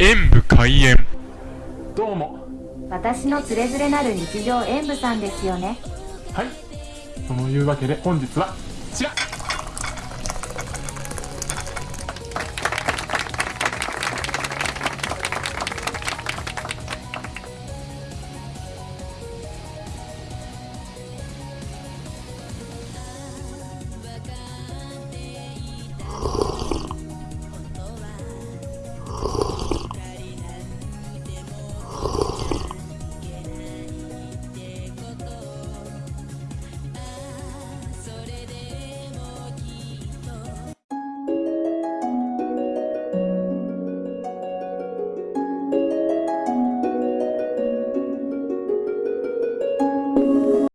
演武開演。どうも。私のつれづれなる日常演武さんですよね。はい。というわけで本日はこちら。